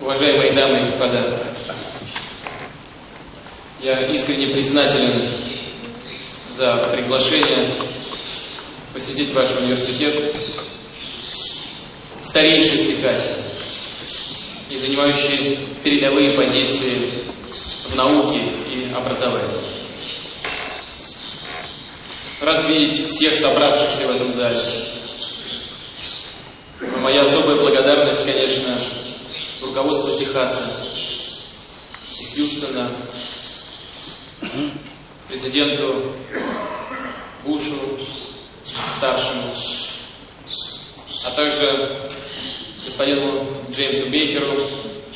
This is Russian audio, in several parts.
Уважаемые дамы и господа, я искренне признателен за приглашение посетить ваш университет, старейший в Техасе и занимающий передовые позиции в науке и образовании. Рад видеть всех собравшихся в этом зале. Моя особая благодарность, конечно, руководству Техаса, Хьюстона, президенту Бушу, старшему, а также господину Джеймсу Бейкеру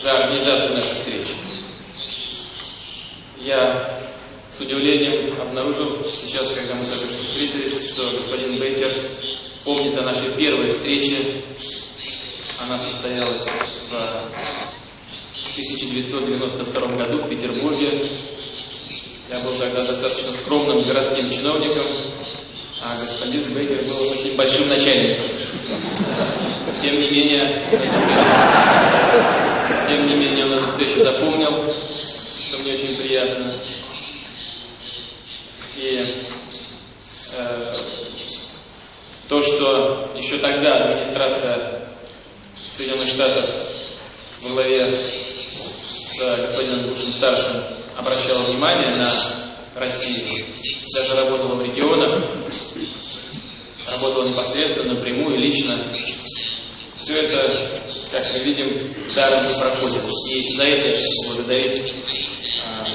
за организацию нашей встречи. Я с удивлением обнаружил сейчас, когда мы только что встретились, что господин Бейкер помнит о нашей первой встрече. Она состоялась в 1992 году в Петербурге. Я был тогда достаточно скромным городским чиновником, а господин Бейкер был очень большим начальником. Тем не менее, тем не менее он эту встречу запомнил, что мне очень приятно. И э, то, что еще тогда администрация Соединенных Штатов во главе с господином Бушем-старшим обращала внимание на Россию, даже работала в регионах, работала непосредственно, напрямую, лично. Все это, как мы видим, даром не проходит. И за это благодарить а,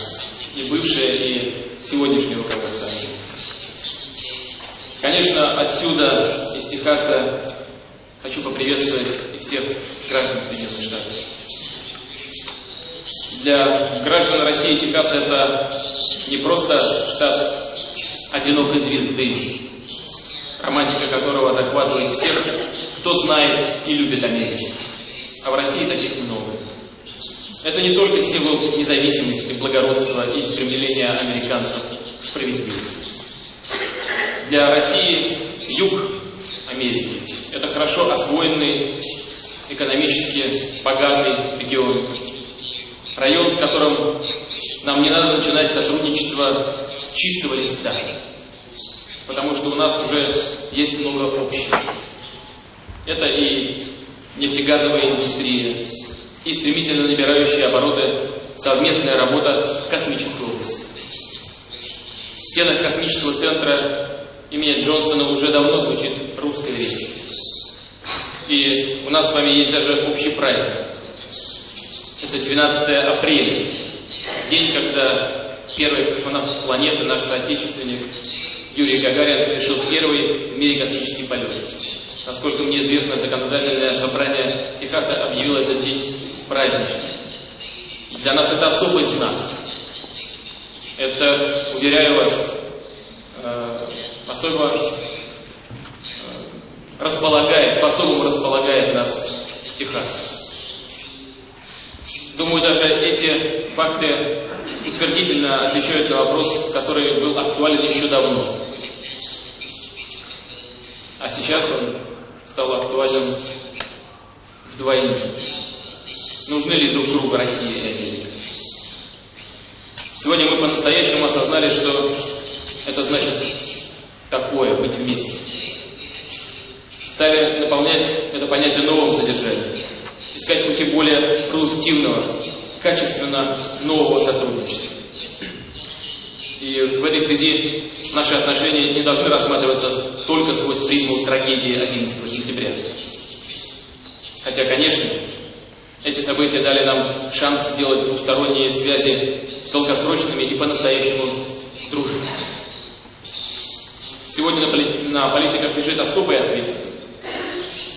и бывшее, и сегодняшнее руководство. Конечно, отсюда, из Техаса, хочу поприветствовать всех граждан Соединенных Штатов. Для граждан России Техас это не просто штат одинокой звезды, романтика которого захватывает всех, кто знает и любит Америку. А в России таких много. Это не только силу независимости, благородства и стремления американцев к справедливости. Для России юг Америки – это хорошо освоенный, экономически богатый регион. Район, с которым нам не надо начинать сотрудничество с чистого листа, потому что у нас уже есть много общего. Это и нефтегазовая индустрия, и стремительно набирающие обороты совместная работа в космической области. В стенах космического центра имени Джонсона уже давно звучит русская речь. И у нас с вами есть даже общий праздник. Это 12 апреля, день, когда первый космонавт планеты, наш соотечественник Юрий Гагарин совершил первый в мире космический полет. Насколько мне известно, законодательное собрание Техаса объявило этот день праздничным. Для нас это особый знак. Это, уверяю вас, э, особо располагает, по-особому располагает нас к Техасу. Думаю, даже эти факты утвердительно отвечают на вопрос, который был актуален еще давно. А сейчас он стал актуален вдвойне. Нужны ли друг другу Россия и Америка? Сегодня мы по-настоящему осознали, что это значит такое, быть вместе. Стали наполнять это понятие новым содержанием искать пути более продуктивного, качественно нового сотрудничества. И в этой связи наши отношения не должны рассматриваться только сквозь призму трагедии 11 сентября. Хотя, конечно, эти события дали нам шанс сделать двусторонние связи долгосрочными и по-настоящему дружественными. Сегодня на политиках лежит особая ответственность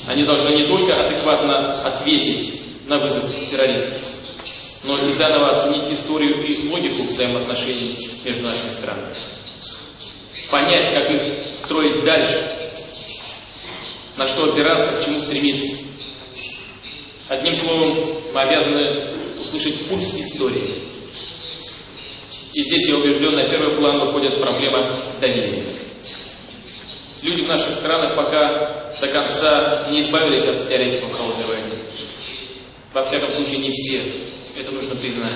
они должны не только адекватно ответить на вызов террористов, но и заново оценить историю и логику взаимоотношений между нашими странами. Понять, как их строить дальше, на что опираться, к чему стремиться. Одним словом, мы обязаны услышать пульс истории. И здесь, я убежден, на первый план выходит проблема доверия. Люди в наших странах пока до конца не избавились от стереотипов холодной войны. Во всяком случае, не все. Это нужно признать.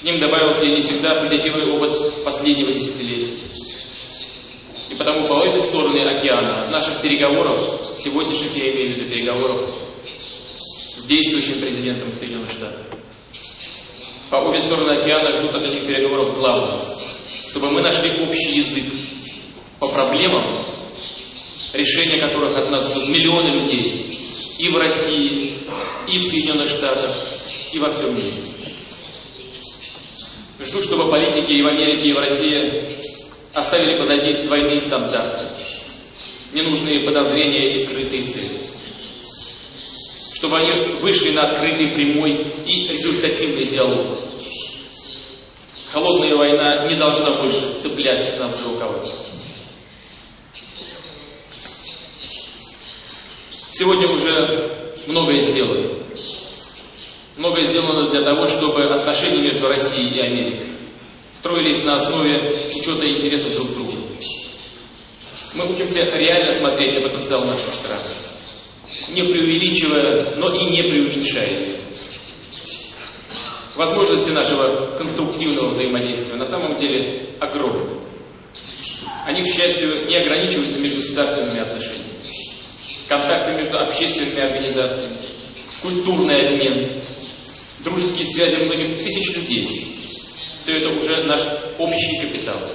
К ним добавился и не всегда позитивный опыт последнего десятилетия. И потому по этой стороны океана наших переговоров, сегодняшних я имею в виду переговоров с действующим президентом Соединенных Штатов, по обе стороны океана ждут от этих переговоров главного, чтобы мы нашли общий язык по проблемам, решения которых от нас ждут миллионы людей и в России, и в Соединенных Штатах, и во всем мире. Жду, чтобы политики и в Америке, и в России оставили позади двойные стандарты, ненужные подозрения и скрытые цели. Чтобы они вышли на открытый, прямой и результативный диалог. Холодная война не должна больше цеплять нас за рукава. Сегодня уже многое сделано. Многое сделано для того, чтобы отношения между Россией и Америкой строились на основе учета интересов друг друга. Мы учимся реально смотреть на потенциал наших стран, не преувеличивая, но и не преуменьшая. Возможности нашего конструктивного взаимодействия на самом деле огромны. Они, к счастью, не ограничиваются межгосударственными отношениями контакты между общественными организациями, культурный обмен, дружеские связи многих тысяч людей. Все это уже наш общий капитал.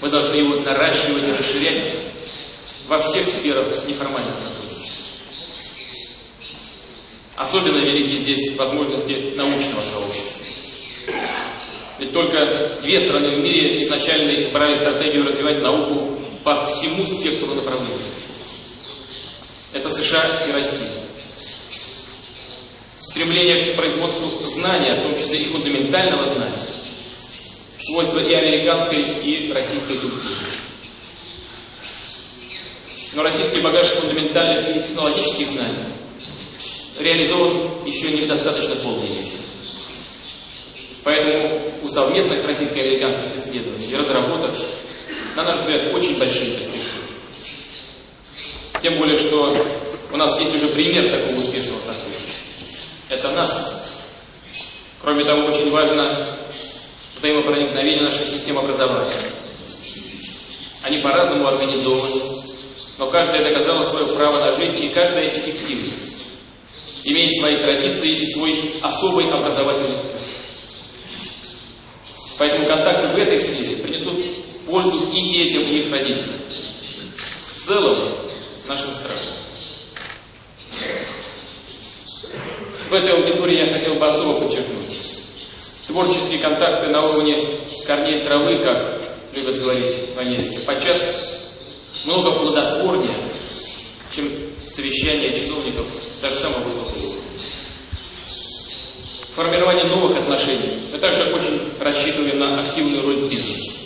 Мы должны его наращивать и расширять во всех сферах неформального сотрудничества. Особенно велики здесь возможности научного сообщества. Ведь только две страны в мире изначально избрали стратегию развивать науку по всему спектру направлений. Это США и Россия. Стремление к производству знания, в том числе и фундаментального знания, свойства и американской, и российской культуры. Но российский багаж фундаментальных и технологических знаний реализован еще не в полной мере. Поэтому у совместных российско-американских исследований и разработок на наш взгляд, очень большие перспективы. Тем более, что у нас есть уже пример такого успешного сотрудничества. Это нас. Кроме того, очень важно взаимопроникновение наших систем образования. Они по-разному организованы, но каждая доказала свое право на жизнь, и каждая эффективна. Имеет свои традиции и свой особый образовательный вкус. Поэтому контакты в этой сфере пользу и детям, и их родителям. В целом, нашим странам. В этой аудитории я хотел бы особо подчеркнуть. Творческие контакты на уровне корней травы, как любят говорить в Америке, подчас много плодотворнее, чем совещания чиновников даже самого высокого уровня. Формирование новых отношений. Мы также очень рассчитываем на активную роль бизнеса.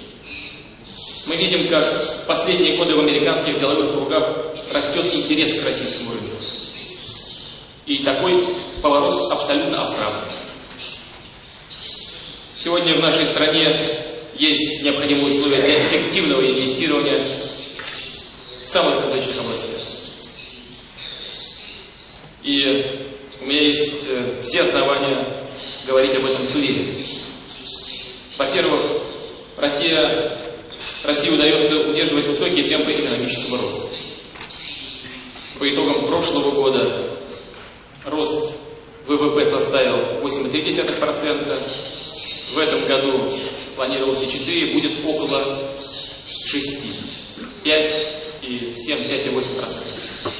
Мы видим, как в последние годы в американских деловых кругах растет интерес к российскому рынку. И такой поворот абсолютно оправдан. Сегодня в нашей стране есть необходимые условия для эффективного инвестирования в самых различных областях. И у меня есть э, все основания говорить об этом с уверенностью. Во-первых, Россия России удается удерживать высокие темпы экономического роста. По итогам прошлого года рост ВВП составил 8,3%, в этом году планировался 4, будет около 6, 5 и 7, 5,8%.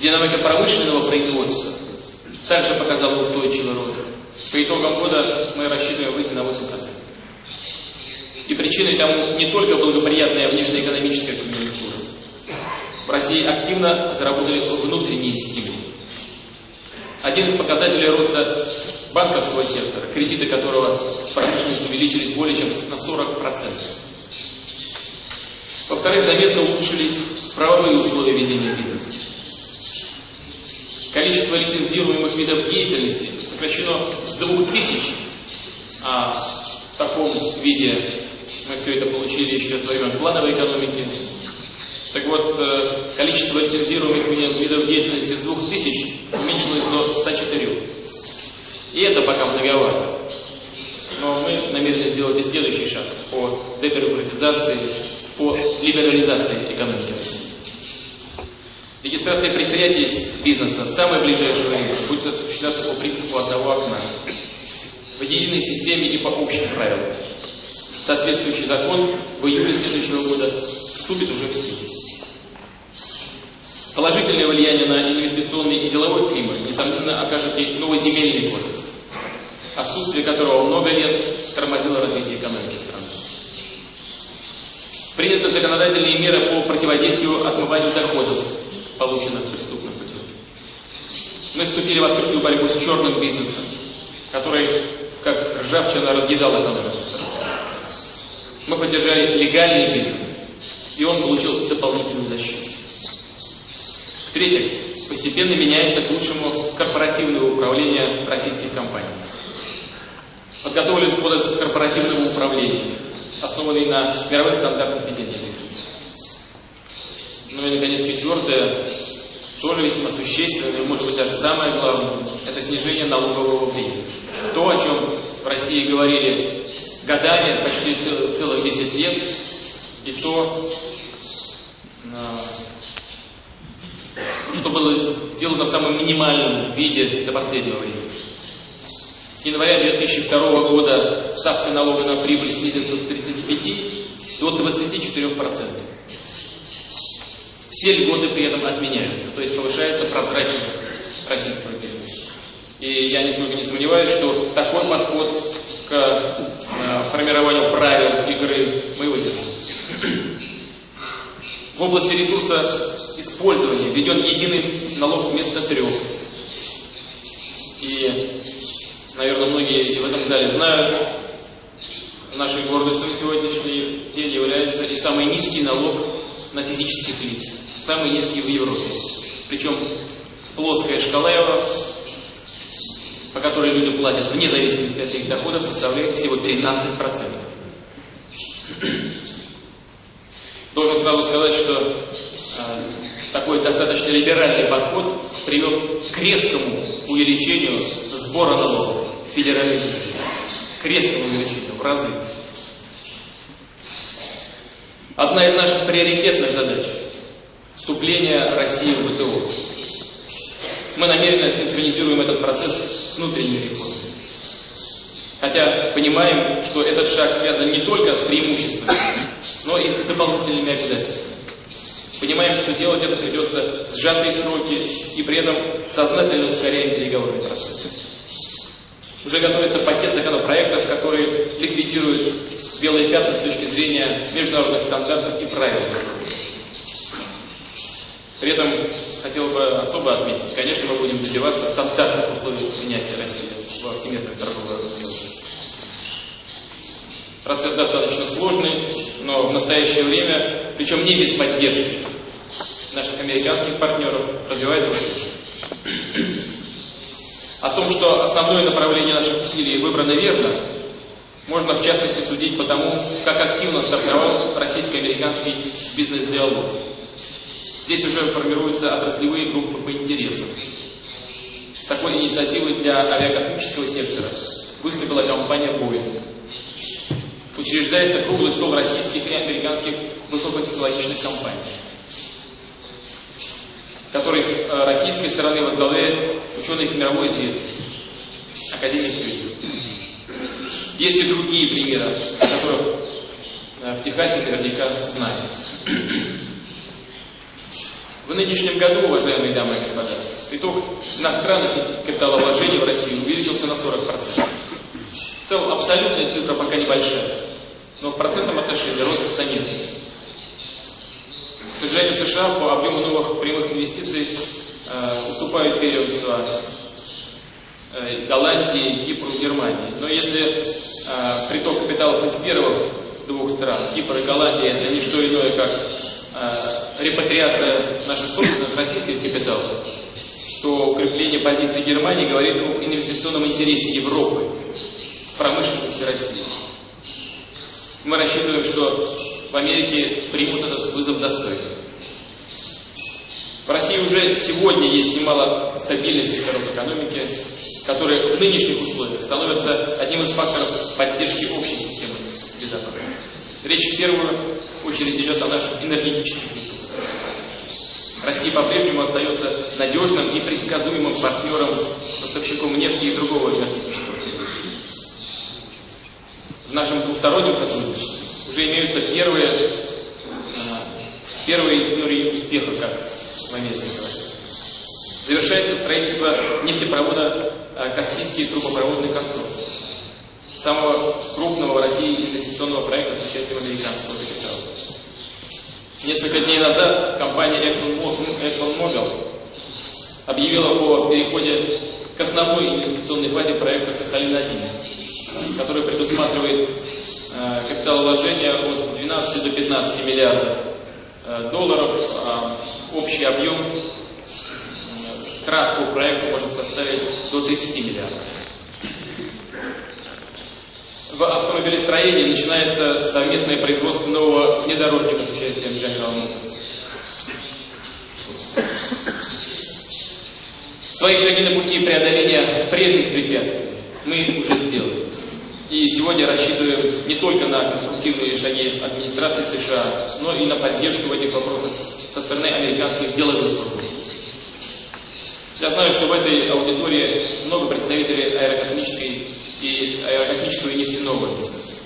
Динамика промышленного производства также показала устойчивый рост. По итогам года мы рассчитываем выйти на 8%. И причиной тому не только благоприятная внешнеэкономическая конъюнктура. В России активно заработали внутренние стимулы. Один из показателей роста банковского сектора, кредиты которого в промышленности увеличились более чем на 40%. Во-вторых, заметно улучшились правовые условия ведения бизнеса. Количество лицензируемых видов деятельности сокращено с 2000, а в таком виде мы все это получили еще с времен плановой экономики, Так вот, э, количество лицензируемых видов деятельности с 2000 уменьшилось до 104. И это пока многовато. Но мы намерены сделать и следующий шаг по дебюрократизации, по либерализации экономики России. Регистрация предприятий бизнеса в самое ближайшее время будет осуществляться по принципу одного окна, в единой системе и по общим правилам. Соответствующий закон в июле следующего года вступит уже в силу. Положительное влияние на инвестиционный и деловой климат, несомненно, окажет и новый земельный кодекс, отсутствие которого много лет тормозило развитие экономики страны. Приняты законодательные меры по противодействию отмыванию доходов, полученных преступным путем. Мы вступили в открытую борьбу с черным бизнесом, который, как ржавчина, разъедал экономику страны. Мы поддержали легальный бизнес, и он получил дополнительную защиту. В-третьих, постепенно меняется к лучшему корпоративное управление российских компаний. Подготовлен кодекс корпоративного управления, основанный на мировых стандартах ведения Ну и, наконец, четвертое, тоже весьма существенное, может быть, даже самое главное, это снижение налогового бремени. То, о чем в России говорили годами, почти целых 10 лет, и то, а, что было сделано в самом минимальном виде до последнего времени. С января 2002 года ставка налога на прибыль снизится с 35 до 24%. Все льготы при этом отменяются, то есть повышается прозрачность российского бизнеса. И я нисколько не сомневаюсь, что такой подход к формированию правил игры мы выдержим. В области ресурса использования введен единый налог вместо трех. И, наверное, многие в этом зале знают, нашей гордостью на сегодняшний день является и самый низкий налог на физических лиц, самый низкий в Европе. Причем плоская шкала его, по которой люди платят вне зависимости от их доходов, составляет всего 13%. Должен сразу сказать, что э, такой достаточно либеральный подход привел к резкому увеличению сбора налогов в. К резкому увеличению в разы. Одна из наших приоритетных задач – вступление России в ВТО. Мы намеренно синхронизируем этот процесс внутренней реформой. Хотя понимаем, что этот шаг связан не только с преимуществами, но и с дополнительными обязательствами. Понимаем, что делать это придется в сжатые сроки и при этом сознательно ускоряем переговорный процесс. Уже готовится пакет законопроектов, который ликвидирует белые пятна с точки зрения международных стандартов и правил. При этом хотел бы особо отметить, конечно, мы будем добиваться стандартных условий принятия России во Всемирной торговой организации. Процесс достаточно сложный, но в настоящее время, причем не без поддержки наших американских партнеров, развивается успешно. О том, что основное направление наших усилий выбрано верно, можно в частности судить по тому, как активно стартовал российско-американский бизнес-диалог. Здесь уже формируются отраслевые группы по интересам. С такой инициативой для авиакосмического сектора выступила компания Boeing. Учреждается круглый стол российских и американских высокотехнологичных компаний, который с э, российской стороны возглавляет ученый с мировой известностью, академик Юрий. Есть и другие примеры, которые э, в Техасе наверняка знают. В нынешнем году, уважаемые дамы и господа, приток иностранных капиталовложений в Россию увеличился на 40%. В целом абсолютная цифра пока небольшая, но в процентном отношении рост стагнирует. К сожалению, США по объему новых прямых инвестиций э, уступают первенство э, Голландии, Кипру, Германии. Но если э, приток капиталов из первых двух стран, Кипр и Голландия, это не что иное, как э, репатриация наших собственных российских капиталов, то укрепление позиции Германии говорит об инвестиционном интересе Европы промышленности России. Мы рассчитываем, что в Америке примут этот вызов достойно. В России уже сегодня есть немало стабильных секторов экономики, которые в нынешних условиях становятся одним из факторов поддержки общей системы безопасности. Речь в первую очередь идет о наших энергетических ресурсах. Россия по-прежнему остается надежным и предсказуемым партнером, поставщиком нефти и другого энергетического сырья. В нашем двустороннем сотрудничестве уже имеются первые, первые истории успеха, как в Америке. Завершается строительство нефтепровода Каспийский трубопроводный консорциум, самого крупного в России инвестиционного проекта с участием американского капитала. Несколько дней назад компания ExxonMobil объявила о переходе к основной инвестиционной фазе проекта «Сахалин-1», который предусматривает э, капиталовложение от 12 до 15 миллиардов э, долларов, а общий объем трат по проекту может составить до 30 миллиардов. В автомобилестроении начинается совместное производство нового внедорожника с участием General Motors. Свои шаги на пути преодоления прежних препятствий мы уже сделали. И сегодня рассчитываем не только на конструктивные шаги администрации США, но и на поддержку в этих вопросах со стороны американских деловых кругов. Я знаю, что в этой аудитории много представителей аэрокосмической и нефтяного бизнеса.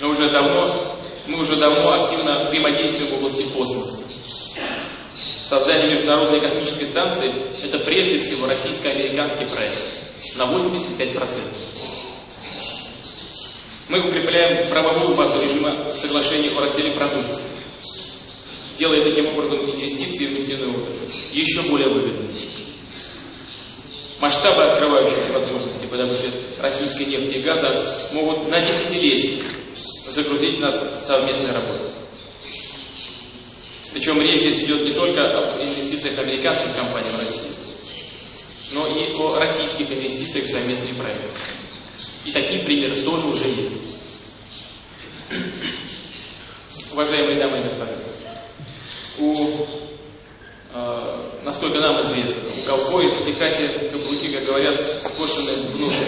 Мы уже давно, мы уже давно активно взаимодействуем в области космоса. Создание Международной космической станции – это прежде всего российско-американский проект на 85%. Мы укрепляем правовую базу режима соглашения о разделе продукции, делая таким образом инвестиции в нефтяную отрасль еще более выгодными. Масштабы открывающихся возможностей по добыче российской нефти и газа могут на десятилетия загрузить нас совместной работе. Причем речь здесь идет не только об инвестициях американских компаний в Россию, но и о российских инвестициях в совместные проекты. И такие примеры тоже уже есть. Уважаемые дамы и господа, у э, насколько нам известно, у ковбоев в Техасе каблуки, как говорят, скошены внутрь,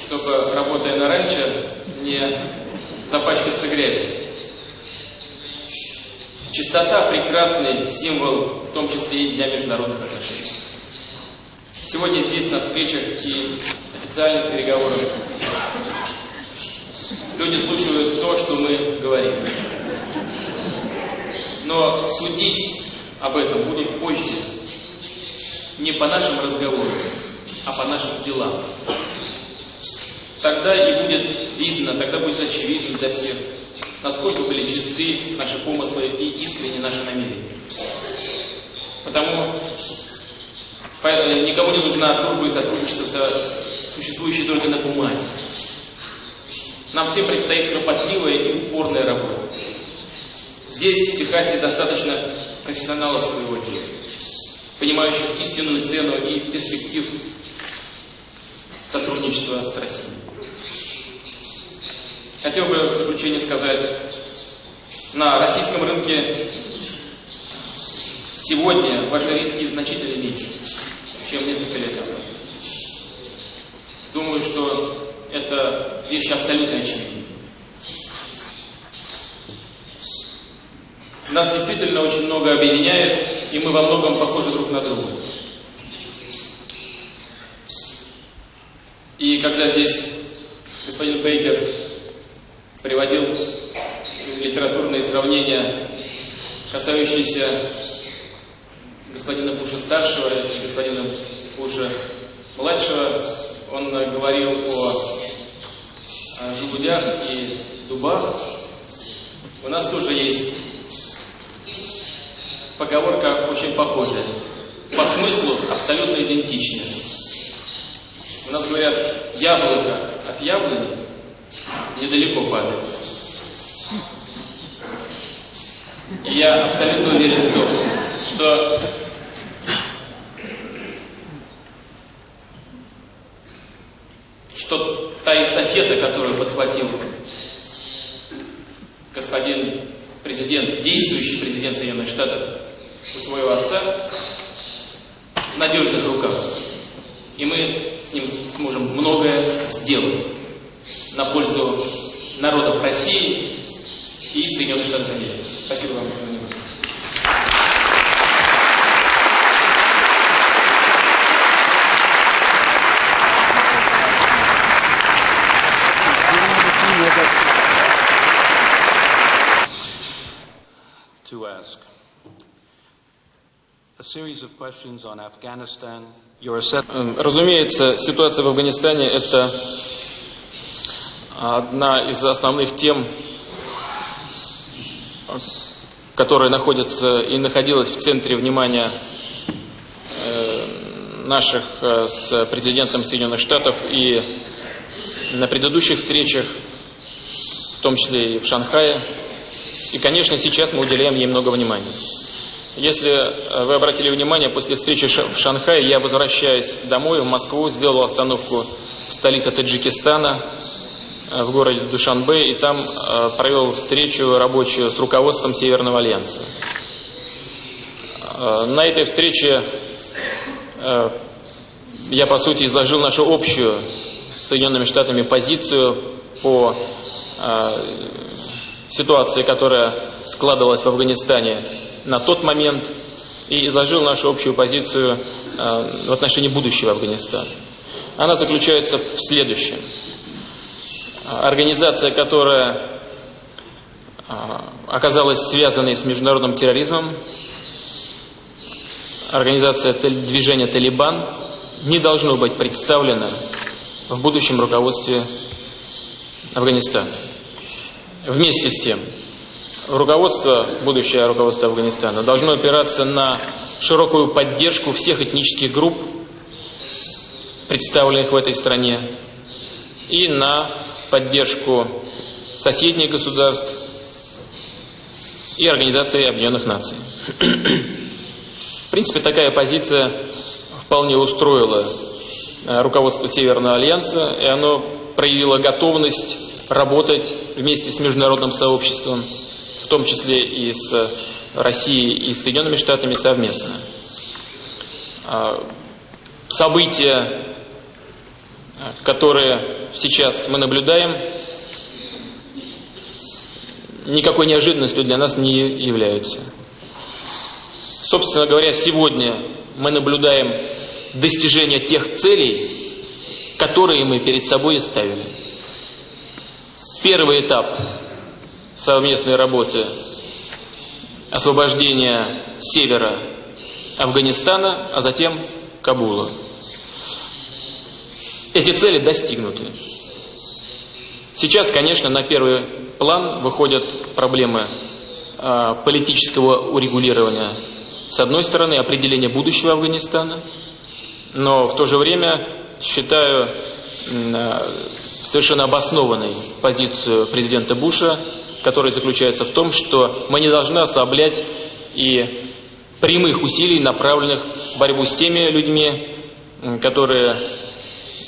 чтобы, работая на ранчо, не запачкаться грязью. Чистота – прекрасный символ, в том числе и для международных отношений. Сегодня здесь на встречах и официальных переговорах люди слушают то, что мы говорим. Но судить об этом будет позже. Не по нашим разговорам, а по нашим делам. Тогда и будет видно, тогда будет очевидно для всех, насколько были чисты наши помыслы и искренне наши намерения. Потому никому не нужна дружба и сотрудничество, существующие только на бумаге. Нам всем предстоит кропотливая и упорная работа. Здесь, в Техасе, достаточно профессионалов своего дела, понимающих истинную цену и перспектив сотрудничества с Россией. Хотел бы в заключение сказать, на российском рынке сегодня ваши риски значительно меньше, чем несколько лет назад. Думаю, что это вещь абсолютно очевидна. Нас действительно очень много объединяет, и мы во многом похожи друг на друга. И когда здесь господин Бейкер приводил литературные сравнения, касающиеся господина Буша старшего и господина Буша младшего, он говорил о, о желудях и дубах. У нас тоже есть поговорка очень похожая. По смыслу абсолютно идентичная. У нас говорят, яблоко от яблони недалеко падает. И я абсолютно уверен в том, что что та эстафета, которую подхватил господин президент, действующий президент Соединенных Штатов, своего отца в надежных руках. И мы с ним сможем многое сделать на пользу народов России и Соединенных Штатов Америки. Спасибо вам за внимание. to ask. A series of questions on Afghanistan, your assessment. Разумеется, ситуация в Афганистане – это одна из основных тем, которая находится и находилась в центре внимания э, наших э, с президентом Соединенных Штатов и на предыдущих встречах, в том числе и в Шанхае. И, конечно, сейчас мы уделяем ей много внимания. Если вы обратили внимание, после встречи в Шанхае я возвращаясь домой, в Москву, сделал остановку в столице Таджикистана, э, в городе Душанбе, и там э, провел встречу рабочую с руководством Северного Альянса. Э, на этой встрече я, по сути, изложил нашу общую с Соединенными Штатами позицию по ситуации, которая складывалась в Афганистане на тот момент, и изложил нашу общую позицию э, в отношении будущего Афганистана. Она заключается в следующем. Организация, которая э, оказалась связанной с международным терроризмом, организация движения «Талибан» не должно быть представлена в будущем руководстве Афганистана. Вместе с тем, руководство, будущее руководство Афганистана должно опираться на широкую поддержку всех этнических групп, представленных в этой стране, и на поддержку соседних государств и Организации Объединенных Наций. В принципе, такая позиция вполне устроила э, руководство Северного Альянса, и оно проявило готовность работать вместе с международным сообществом, в том числе и с Россией и Соединенными Штатами совместно. А, события, которые сейчас мы наблюдаем, никакой неожиданностью для нас не являются. Собственно говоря, сегодня мы наблюдаем достижение тех целей, которые мы перед собой ставили. Первый этап совместной работы освобождения севера Афганистана, а затем Кабула. Эти цели достигнуты. Сейчас, конечно, на первый план выходят проблемы э, политического урегулирования. С одной стороны, определения будущего Афганистана, но в то же время считаю э, совершенно обоснованной позицию президента Буша, которая заключается в том, что мы не должны ослаблять и прямых усилий, направленных в борьбу с теми людьми, которые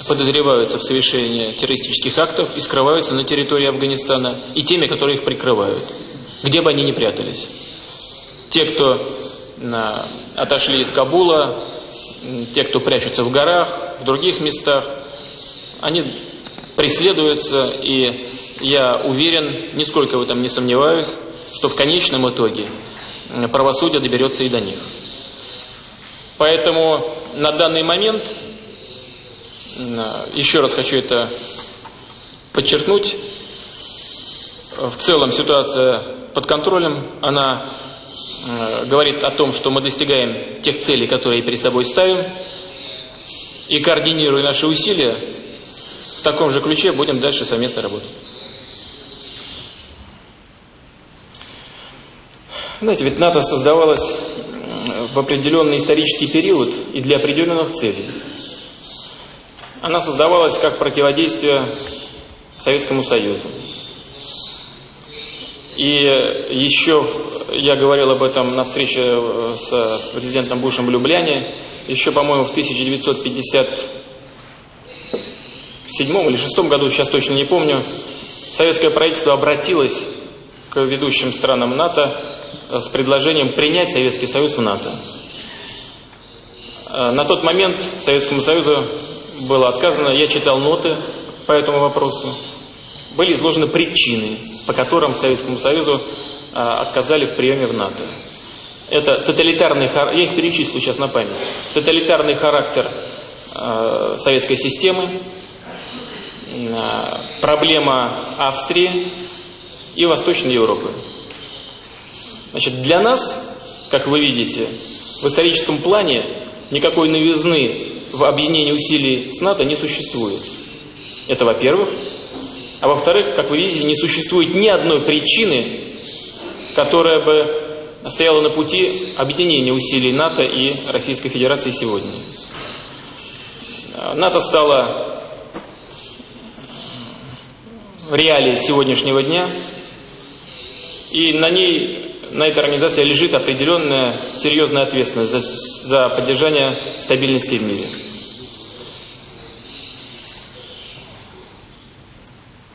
подозреваются в совершении террористических актов и скрываются на территории Афганистана, и теми, которые их прикрывают, где бы они ни прятались. Те, кто отошли из Кабула, те, кто прячутся в горах, в других местах, они преследуются, и я уверен, нисколько в этом не сомневаюсь, что в конечном итоге правосудие доберется и до них. Поэтому на данный момент, еще раз хочу это подчеркнуть, в целом ситуация под контролем, она говорит о том, что мы достигаем тех целей, которые перед собой ставим, и координируя наши усилия, в таком же ключе будем дальше совместно работать. Знаете, ведь НАТО создавалось в определенный исторический период и для определенных целей. Она создавалась как противодействие Советскому Союзу. И еще, я говорил об этом на встрече с президентом Бушем в Любляне, еще, по-моему, в 1950 седьмом или шестом году, сейчас точно не помню, советское правительство обратилось к ведущим странам НАТО с предложением принять Советский Союз в НАТО. На тот момент Советскому Союзу было отказано, я читал ноты по этому вопросу, были изложены причины, по которым Советскому Союзу отказали в приеме в НАТО. Это тоталитарный характер, я их перечислю сейчас на память. Тоталитарный характер э, советской системы, э, проблема Австрии и Восточной Европы. Значит, для нас, как вы видите, в историческом плане никакой новизны в объединении усилий с НАТО не существует. Это во-первых. А во-вторых, как вы видите, не существует ни одной причины, которая бы стояла на пути объединения усилий НАТО и Российской Федерации сегодня. НАТО стало реалией сегодняшнего дня, и на ней, на этой организации лежит определенная серьезная ответственность за, за поддержание стабильности в мире.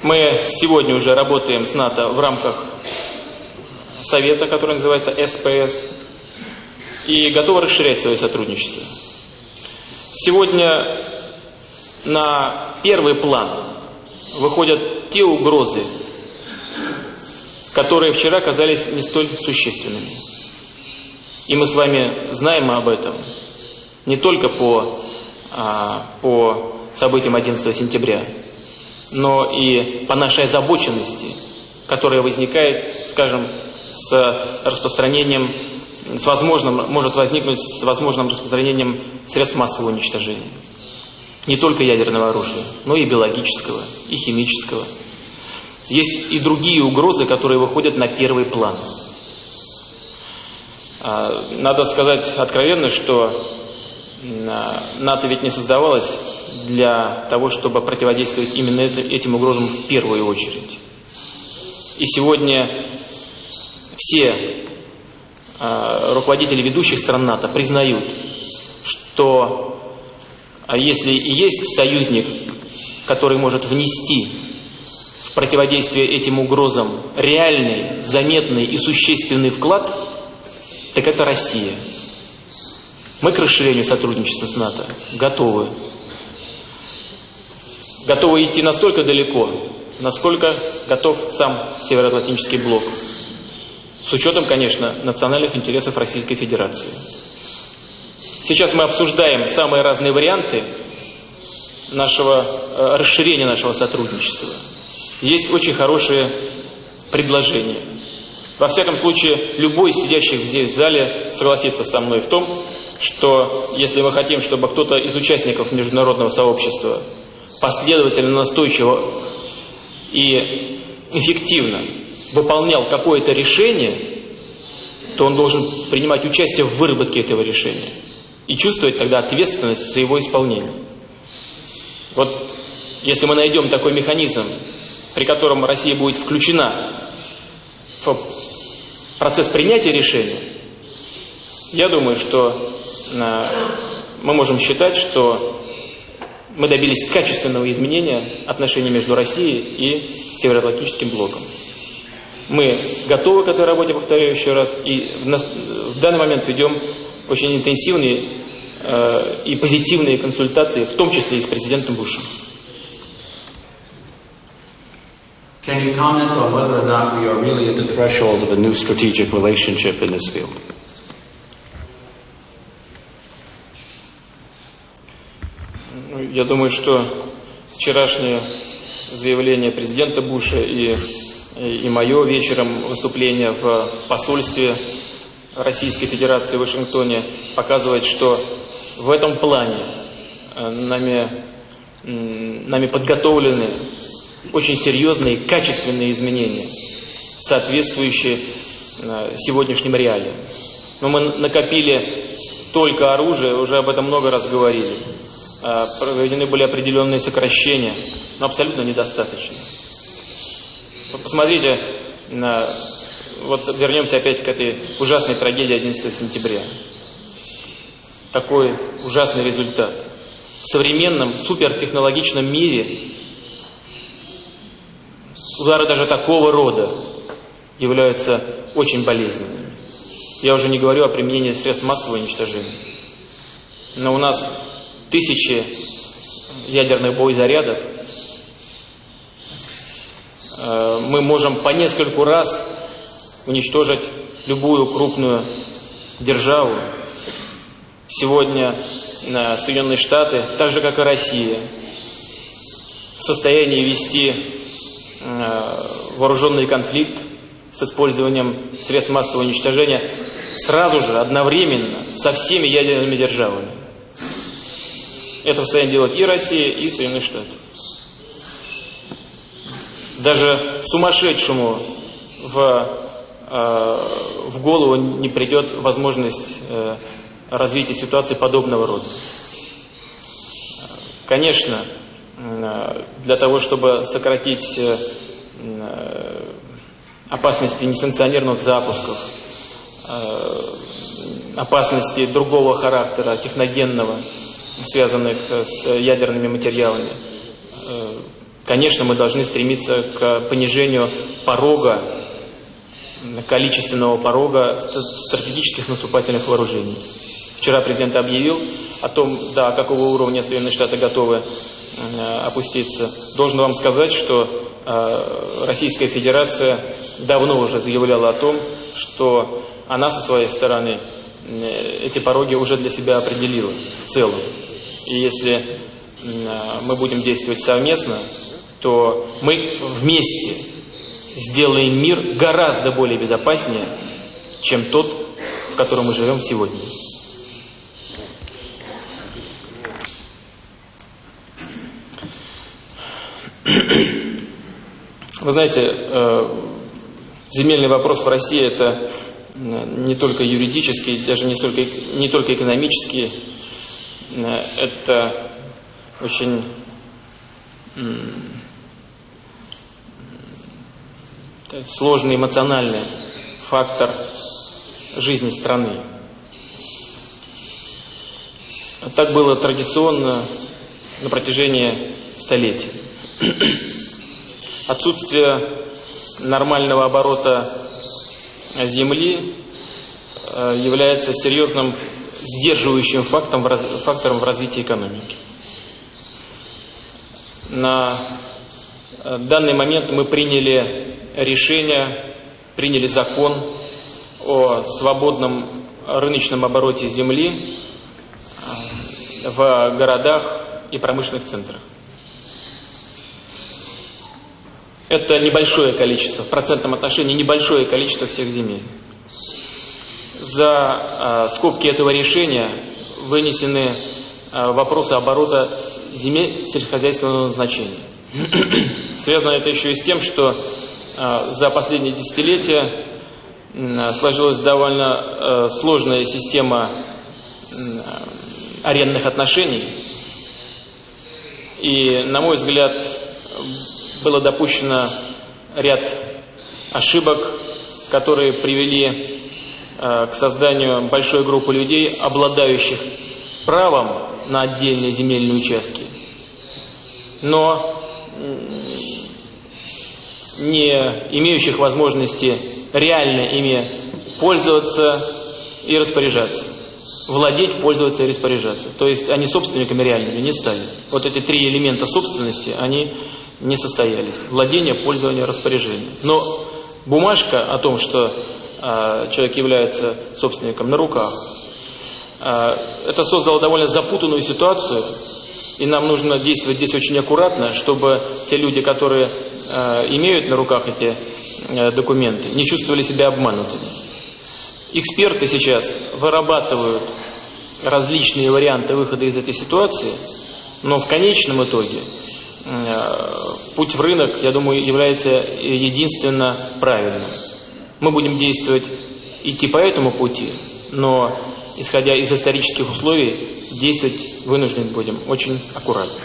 Мы сегодня уже работаем с НАТО в рамках совета, который называется СПС, и готовы расширять свое сотрудничество. Сегодня на первый план выходят те угрозы, которые вчера казались не столь существенными. И мы с вами знаем об этом не только по, а, по событиям 11 сентября, но и по нашей озабоченности, которая возникает, скажем, с распространением, с возможным, может возникнуть с возможным распространением средств массового уничтожения. Не только ядерного оружия, но и биологического, и химического. Есть и другие угрозы, которые выходят на первый план. А, надо сказать откровенно, что НАТО ведь не создавалось для того, чтобы противодействовать именно этим угрозам в первую очередь. И сегодня все э, руководители ведущих стран НАТО признают, что а если и есть союзник, который может внести в противодействие этим угрозам реальный, заметный и существенный вклад, так это Россия. Мы к расширению сотрудничества с НАТО готовы. Готовы идти настолько далеко, насколько готов сам Североатлантический блок. С учетом, конечно, национальных интересов Российской Федерации. Сейчас мы обсуждаем самые разные варианты нашего э, расширения нашего сотрудничества. Есть очень хорошие предложения. Во всяком случае, любой из сидящих здесь в зале согласится со мной в том, что если мы хотим, чтобы кто-то из участников международного сообщества последовательно, настойчиво и эффективно выполнял какое-то решение, то он должен принимать участие в выработке этого решения и чувствовать тогда ответственность за его исполнение. Вот если мы найдем такой механизм, при котором Россия будет включена в процесс принятия решения, я думаю, что э, мы можем считать, что мы добились качественного изменения отношений между Россией и Североатлантическим блоком. Мы готовы к этой работе, повторяю еще раз, и в данный момент ведем очень интенсивные э, и позитивные консультации, в том числе и с президентом Бушем. Can you comment on whether or not we are really at the threshold of a new strategic relationship in this field? Ну, я думаю, что вчерашнее заявление президента Буша и и мое вечером выступление в посольстве Российской Федерации в Вашингтоне показывает, что в этом плане э, нами, нами подготовлены очень серьезные, качественные изменения, соответствующие э, сегодняшним реалиям. Но мы накопили столько оружия, уже об этом много раз говорили. Э, проведены были определенные сокращения, но абсолютно недостаточно. Посмотрите, на, вот вернемся опять к этой ужасной трагедии 11 сентября. Такой ужасный результат. В современном супертехнологичном мире удары даже такого рода являются очень болезненными. Я уже не говорю о применении средств массового уничтожения. Но у нас тысячи ядерных боезарядов. Э, мы можем по нескольку раз уничтожить любую крупную державу. Сегодня э, Соединенные Штаты, так же как и Россия, в состоянии вести вооруженный конфликт с использованием средств массового уничтожения сразу же, одновременно, со всеми ядерными державами. Это в состоянии делать и Россия, и Соединенные Штаты. Даже сумасшедшему в, э, в голову не придет возможность э, развития ситуации подобного рода. Конечно, э, для того, чтобы сократить э, э опасности несанкционированных запусков, э, опасности другого характера, техногенного, связанных с ядерными материалами. Э, конечно, мы должны стремиться к понижению порога, количественного порога стратегических наступательных вооружений. Вчера президент объявил о том, до какого уровня Соединенные Штаты готовы э, опуститься. Должен вам сказать, что э, Российская Федерация давно уже заявляла о том, что она со своей стороны э, эти пороги уже для себя определила в целом. И если мы будем действовать совместно, то мы вместе сделаем мир гораздо более безопаснее, чем тот, в котором мы живем сегодня. Вы знаете, э, земельный вопрос в России это не только юридический, даже не, столько, не только экономический, э, это очень сложный эмоциональный фактор жизни страны. Так было традиционно на протяжении столетий. Отсутствие нормального оборота Земли э, является серьезным сдерживающим фактором, в развитии экономики. На э, данный момент мы приняли решение, приняли закон о свободном рыночном обороте земли э, в городах и промышленных центрах. Это небольшое количество, в процентном отношении небольшое количество всех земель. За э, скобки этого решения вынесены э, вопросы оборота земель сельскохозяйственного назначения. Связано это еще и с тем, что э, за последние десятилетия э, сложилась довольно э, сложная система э, арендных отношений. И, на мой взгляд, было допущено ряд ошибок, которые привели э, к созданию большой группы людей, обладающих правом на отдельные земельные участки, но не имеющих возможности реально ими пользоваться и распоряжаться. Владеть, пользоваться и распоряжаться. То есть они собственниками реальными не стали. Вот эти три элемента собственности, они не состоялись. Владение, пользование, распоряжение. Но бумажка о том, что э, человек является собственником на руках, э, это создало довольно запутанную ситуацию, и нам нужно действовать здесь очень аккуратно, чтобы те люди, которые э, имеют на руках эти э, документы, не чувствовали себя обманутыми. Эксперты сейчас вырабатывают различные варианты выхода из этой ситуации, но в конечном итоге путь в рынок, я думаю, является единственно правильным. Мы будем действовать, идти по этому пути, но, исходя из исторических условий, действовать вынуждены будем очень аккуратно.